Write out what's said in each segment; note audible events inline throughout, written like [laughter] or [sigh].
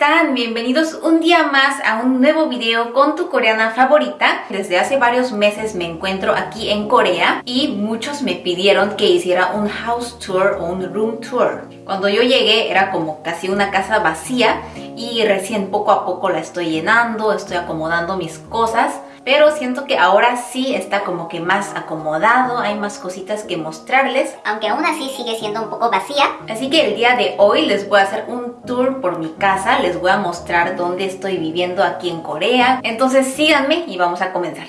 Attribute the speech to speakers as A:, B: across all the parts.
A: están? Bienvenidos un día más a un nuevo video con tu coreana favorita. Desde hace varios meses me encuentro aquí en Corea y muchos me pidieron que hiciera un house tour o un room tour. Cuando yo llegué era como casi una casa vacía y recién poco a poco la estoy llenando, estoy acomodando mis cosas pero siento que ahora sí está como que más acomodado, hay más cositas que mostrarles.
B: Aunque aún así sigue siendo un poco vacía.
A: Así que el día de hoy les voy a hacer un tour por mi casa, les voy a mostrar dónde estoy viviendo aquí en Corea. Entonces síganme y vamos a comenzar.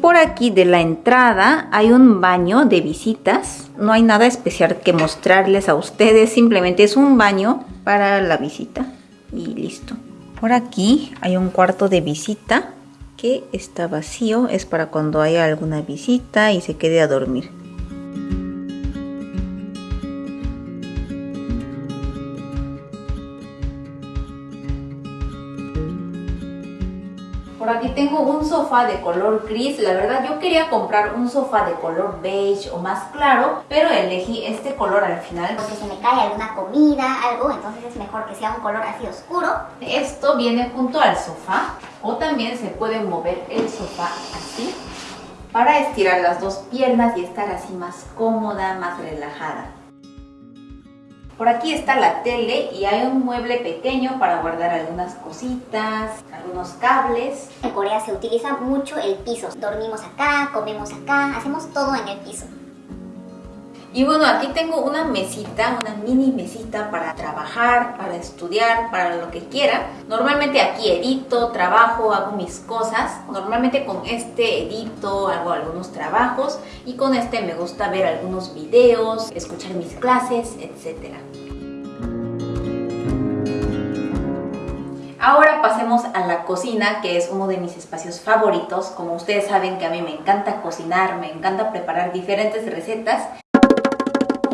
A: Por aquí de la entrada hay un baño de visitas. No hay nada especial que mostrarles a ustedes, simplemente es un baño para la visita y listo. Por aquí hay un cuarto de visita que está vacío, es para cuando haya alguna visita y se quede a dormir. Por aquí tengo un sofá de color gris. La verdad yo quería comprar un sofá de color beige o más claro, pero elegí este color al final.
B: Porque se me cae alguna comida, algo, entonces es mejor que sea un color así oscuro.
A: Esto viene junto al sofá o también se puede mover el sofá así para estirar las dos piernas y estar así más cómoda, más relajada. Por aquí está la tele y hay un mueble pequeño para guardar algunas cositas, algunos cables.
B: En Corea se utiliza mucho el piso. Dormimos acá, comemos acá, hacemos todo en el piso.
A: Y bueno, aquí tengo una mesita, una mini mesita para trabajar, para estudiar, para lo que quiera. Normalmente aquí edito, trabajo, hago mis cosas. Normalmente con este edito, hago algunos trabajos y con este me gusta ver algunos videos, escuchar mis clases, etc. Ahora pasemos a la cocina, que es uno de mis espacios favoritos. Como ustedes saben que a mí me encanta cocinar, me encanta preparar diferentes recetas.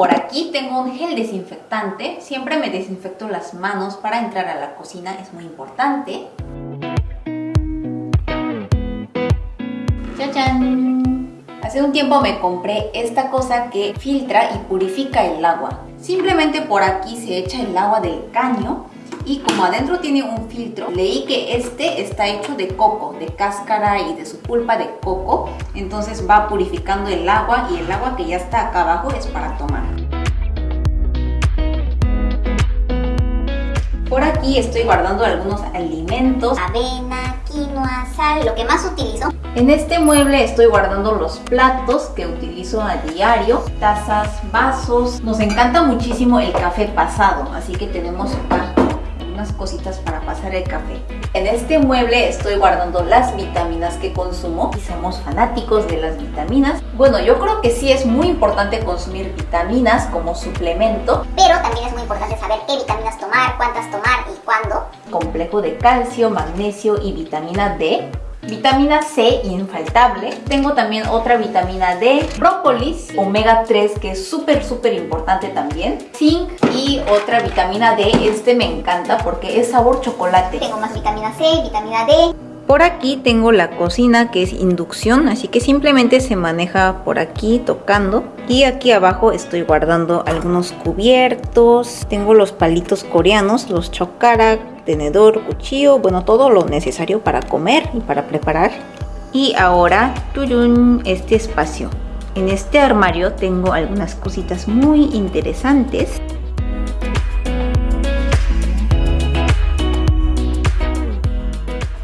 A: Por aquí tengo un gel desinfectante. Siempre me desinfecto las manos para entrar a la cocina, es muy importante. ¡Chachán! Hace un tiempo me compré esta cosa que filtra y purifica el agua. Simplemente por aquí se echa el agua del caño y como adentro tiene un filtro, leí que este está hecho de coco, de cáscara y de su pulpa de coco, entonces va purificando el agua y el agua que ya está acá abajo es para tomar. Por aquí estoy guardando algunos alimentos.
B: Avena, quinoa, sal, lo que más utilizo.
A: En este mueble estoy guardando los platos que utilizo a diario, tazas, vasos. Nos encanta muchísimo el café pasado, así que tenemos acá cositas para pasar el café. En este mueble estoy guardando las vitaminas que consumo y somos fanáticos de las vitaminas. Bueno, yo creo que sí es muy importante consumir vitaminas como suplemento.
B: Pero también es muy importante saber qué vitaminas tomar, cuántas tomar y cuándo.
A: Complejo de calcio, magnesio y vitamina D Vitamina C infaltable. Tengo también otra vitamina D, brócolis, omega 3 que es súper súper importante también. Zinc y otra vitamina D. Este me encanta porque es sabor chocolate.
B: Tengo más vitamina C, vitamina D.
A: Por aquí tengo la cocina que es inducción, así que simplemente se maneja por aquí tocando. Y aquí abajo estoy guardando algunos cubiertos. Tengo los palitos coreanos, los chokarak, tenedor, cuchillo, bueno, todo lo necesario para comer y para preparar. Y ahora, tuyun, este espacio. En este armario tengo algunas cositas muy interesantes.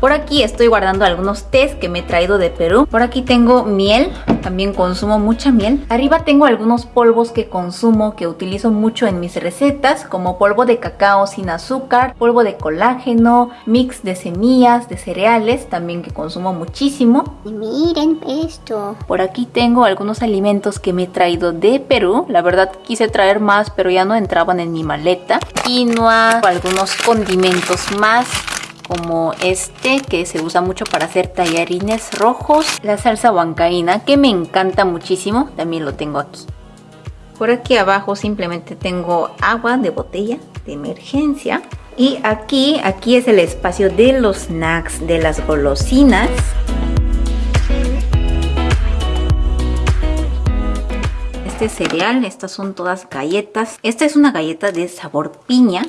A: Por aquí estoy guardando algunos tés que me he traído de Perú. Por aquí tengo miel, también consumo mucha miel. Arriba tengo algunos polvos que consumo, que utilizo mucho en mis recetas, como polvo de cacao sin azúcar, polvo de colágeno, mix de semillas, de cereales, también que consumo muchísimo.
B: Y miren esto.
A: Por aquí tengo algunos alimentos que me he traído de Perú. La verdad quise traer más, pero ya no entraban en mi maleta. Quinoa, algunos condimentos más como este que se usa mucho para hacer tallarines rojos, la salsa huancaína que me encanta muchísimo, también lo tengo aquí. Por aquí abajo simplemente tengo agua de botella de emergencia y aquí, aquí es el espacio de los snacks, de las golosinas. este cereal. Estas son todas galletas. Esta es una galleta de sabor piña.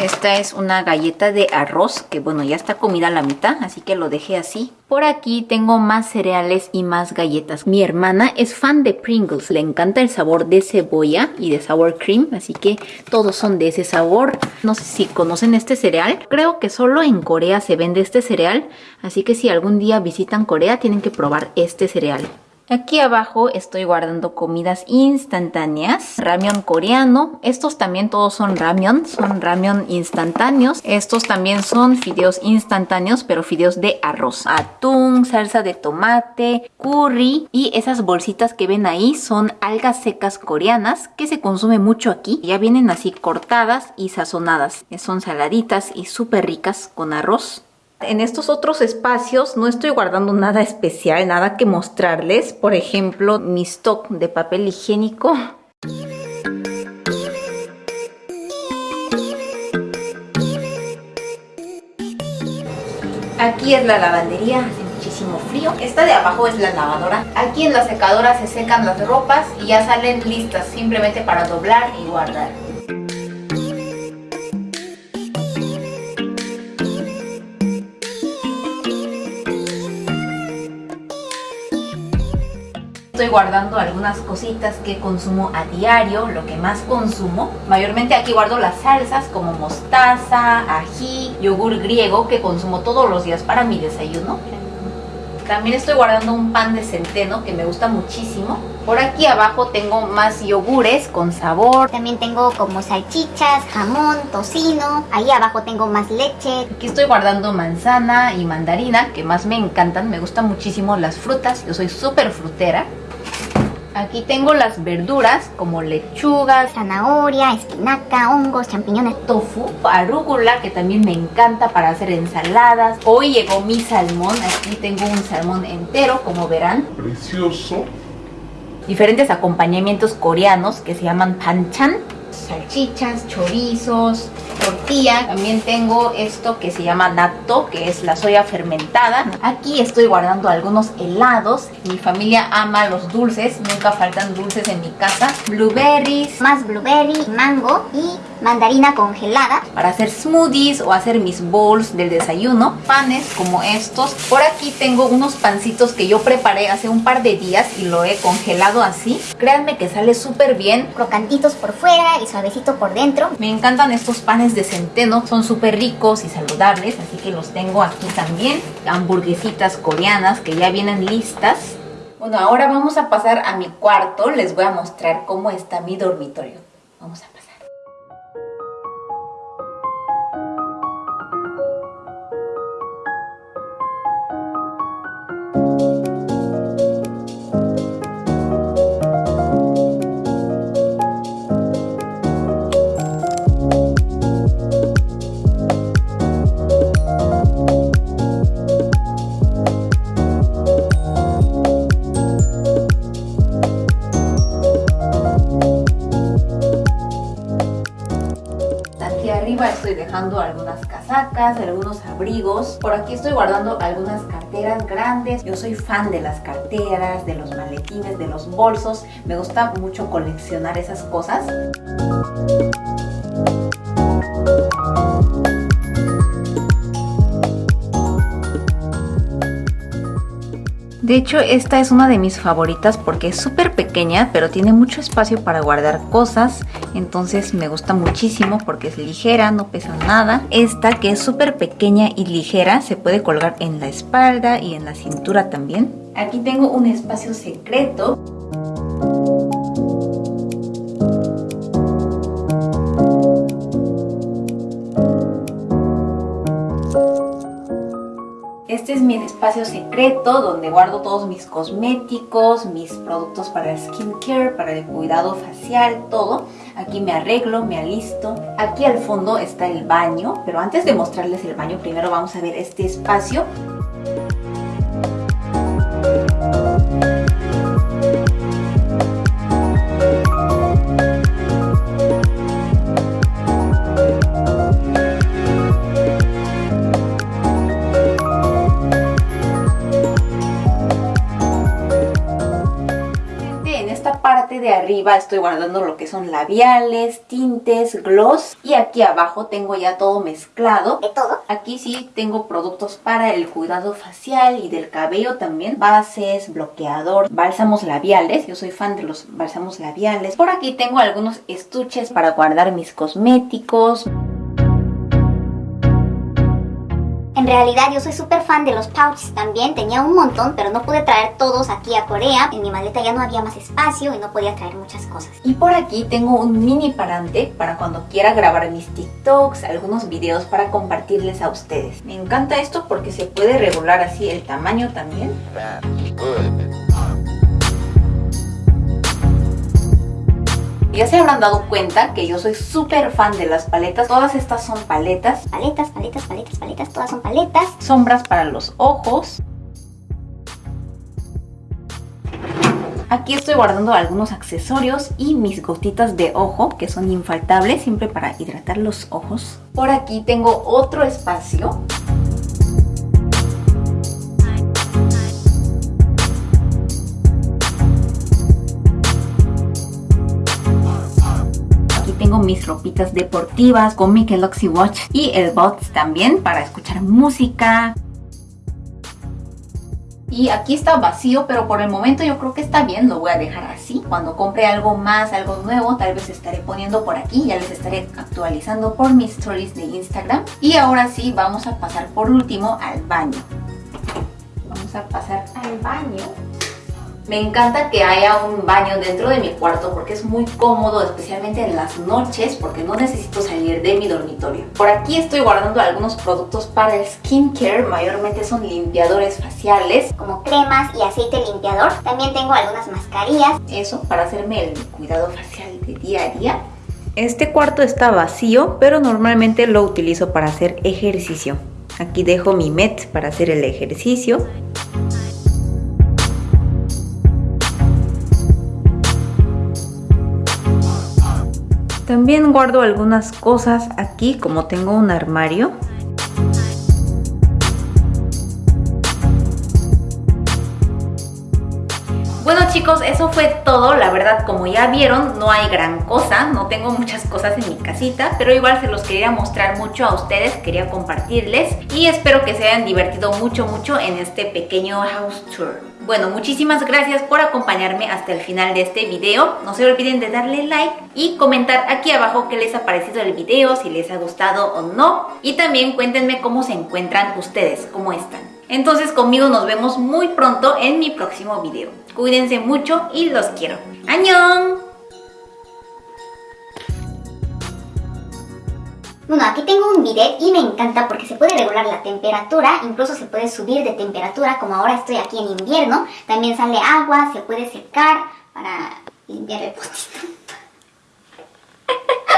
A: Esta es una galleta de arroz que bueno ya está comida a la mitad así que lo dejé así. Por aquí tengo más cereales y más galletas. Mi hermana es fan de Pringles, le encanta el sabor de cebolla y de sour cream así que todos son de ese sabor. No sé si conocen este cereal, creo que solo en Corea se vende este cereal así que si algún día visitan Corea tienen que probar este cereal. Aquí abajo estoy guardando comidas instantáneas, ramen coreano, estos también todos son ramen, son ramen instantáneos, estos también son fideos instantáneos pero fideos de arroz, atún, salsa de tomate, curry. Y esas bolsitas que ven ahí son algas secas coreanas que se consume mucho aquí, ya vienen así cortadas y sazonadas, son saladitas y súper ricas con arroz. En estos otros espacios no estoy guardando nada especial, nada que mostrarles. Por ejemplo, mi stock de papel higiénico. Aquí es la lavandería, hace muchísimo frío. Esta de abajo es la lavadora. Aquí en la secadora se secan las ropas y ya salen listas simplemente para doblar y guardar. Estoy guardando algunas cositas que consumo a diario, lo que más consumo. Mayormente aquí guardo las salsas como mostaza, ají, yogur griego que consumo todos los días para mi desayuno. También estoy guardando un pan de centeno que me gusta muchísimo. Por aquí abajo tengo más yogures con sabor.
B: También tengo como salchichas, jamón, tocino. Ahí abajo tengo más leche.
A: Aquí estoy guardando manzana y mandarina que más me encantan. Me gustan muchísimo las frutas. Yo soy súper frutera. Aquí tengo las verduras como lechuga,
B: zanahoria, espinaca, hongos, champiñones,
A: tofu, arúgula que también me encanta para hacer ensaladas. Hoy llegó mi salmón, aquí tengo un salmón entero como verán.
C: Precioso.
A: Diferentes acompañamientos coreanos que se llaman panchan salchichas, chorizos, tortilla. También tengo esto que se llama natto, que es la soya fermentada. Aquí estoy guardando algunos helados. Mi familia ama los dulces, nunca faltan dulces en mi casa. Blueberries.
B: Más blueberry, mango y mandarina congelada.
A: Para hacer smoothies o hacer mis bowls del desayuno. Panes como estos. Por aquí tengo unos pancitos que yo preparé hace un par de días y lo he congelado así. Créanme que sale súper bien.
B: Crocantitos por fuera y suavecito por dentro.
A: Me encantan estos panes de centeno. Son súper ricos y saludables. Así que los tengo aquí también. Hamburguesitas coreanas que ya vienen listas. Bueno, ahora vamos a pasar a mi cuarto. Les voy a mostrar cómo está mi dormitorio. Vamos a pasar. Algunos abrigos. Por aquí estoy guardando algunas carteras grandes. Yo soy fan de las carteras, de los maletines, de los bolsos. Me gusta mucho coleccionar esas cosas. De hecho, esta es una de mis favoritas porque es súper pequeña, pero tiene mucho espacio para guardar cosas. Entonces me gusta muchísimo porque es ligera, no pesa nada. Esta que es súper pequeña y ligera se puede colgar en la espalda y en la cintura también. Aquí tengo un espacio secreto Este es mi espacio secreto donde guardo todos mis cosméticos, mis productos para el skincare, para el cuidado facial, todo. Aquí me arreglo, me alisto. Aquí al fondo está el baño, pero antes de mostrarles el baño, primero vamos a ver este espacio. parte de arriba estoy guardando lo que son labiales, tintes, gloss. Y aquí abajo tengo ya todo mezclado.
B: ¿De todo?
A: Aquí sí tengo productos para el cuidado facial y del cabello también. Bases, bloqueador, bálsamos labiales. Yo soy fan de los bálsamos labiales. Por aquí tengo algunos estuches para guardar mis cosméticos.
B: En realidad yo soy súper fan de los pouches también, tenía un montón, pero no pude traer todos aquí a Corea. En mi maleta ya no había más espacio y no podía traer muchas cosas.
A: Y por aquí tengo un mini parante para cuando quiera grabar mis TikToks, algunos videos para compartirles a ustedes. Me encanta esto porque se puede regular así el tamaño también. Ya se habrán dado cuenta que yo soy súper fan de las paletas. Todas estas son paletas.
B: Paletas, paletas, paletas, paletas, todas son paletas.
A: Sombras para los ojos. Aquí estoy guardando algunos accesorios y mis gotitas de ojo que son infaltables siempre para hidratar los ojos. Por aquí tengo otro espacio tengo mis ropitas deportivas con mi Galaxy Watch y el Bots también para escuchar música. Y aquí está vacío, pero por el momento yo creo que está bien, lo voy a dejar así. Cuando compre algo más, algo nuevo, tal vez estaré poniendo por aquí, ya les estaré actualizando por mis stories de Instagram. Y ahora sí, vamos a pasar por último al baño. Vamos a pasar al baño. Me encanta que haya un baño dentro de mi cuarto porque es muy cómodo, especialmente en las noches, porque no necesito salir de mi dormitorio. Por aquí estoy guardando algunos productos para el skincare, mayormente son limpiadores faciales.
B: Como cremas y aceite limpiador. También tengo algunas mascarillas.
A: Eso, para hacerme el cuidado facial de día a día. Este cuarto está vacío, pero normalmente lo utilizo para hacer ejercicio. Aquí dejo mi met para hacer el ejercicio. También guardo algunas cosas aquí como tengo un armario. Bueno chicos, eso fue todo. La verdad, como ya vieron, no hay gran cosa. No tengo muchas cosas en mi casita, pero igual se los quería mostrar mucho a ustedes. Quería compartirles y espero que se hayan divertido mucho, mucho en este pequeño house tour. Bueno, muchísimas gracias por acompañarme hasta el final de este video. No se olviden de darle like y comentar aquí abajo qué les ha parecido el video, si les ha gustado o no. Y también cuéntenme cómo se encuentran ustedes, cómo están. Entonces conmigo nos vemos muy pronto en mi próximo video. Cuídense mucho y los quiero. ¡Añón!
B: Bueno, aquí tengo un bidet y me encanta porque se puede regular la temperatura, incluso se puede subir de temperatura, como ahora estoy aquí en invierno. También sale agua, se puede secar para limpiar el potito. [laughs]